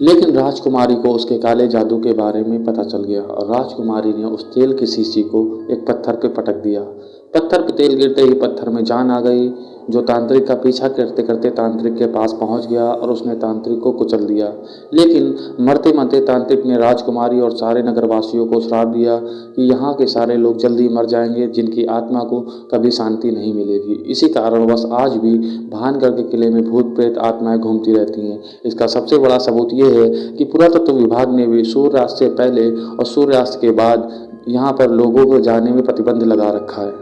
लेकिन राजकुमारी को उसके काले जादू के बारे में पता चल गया और राजकुमारी ने उस तेल की शीशी को एक पत्थर पर पटक दिया। पत्थर पे तेल गिरते ही पत्थर में जान आ गई, जो तांत्रिक का पीछा करते करते तांत्रिक के पास पहुँच गया और उसने तांत्रिक को कुचल दिया। लेकिन मरते मरते तांत्रिक ने राजकुमारी और सारे नगरवासियों को श्राप दिया कि यहाँ के सारे लोग जल्दी मर जाएँगे, जिनकी आत्मा को कभी शांति नहीं मिलेगी। इसी कारणवश आज भी भानगढ़ के किले में भूत प्रेत आत्माएँ घूमती रहती हैं। इसका सबसे बड़ा सबूत ये है कि पुरातत्व विभाग ने भी सूर्यास्त से पहले और सूर्यास्त के बाद यहाँ पर लोगों को जाने में प्रतिबंध लगा रखा है।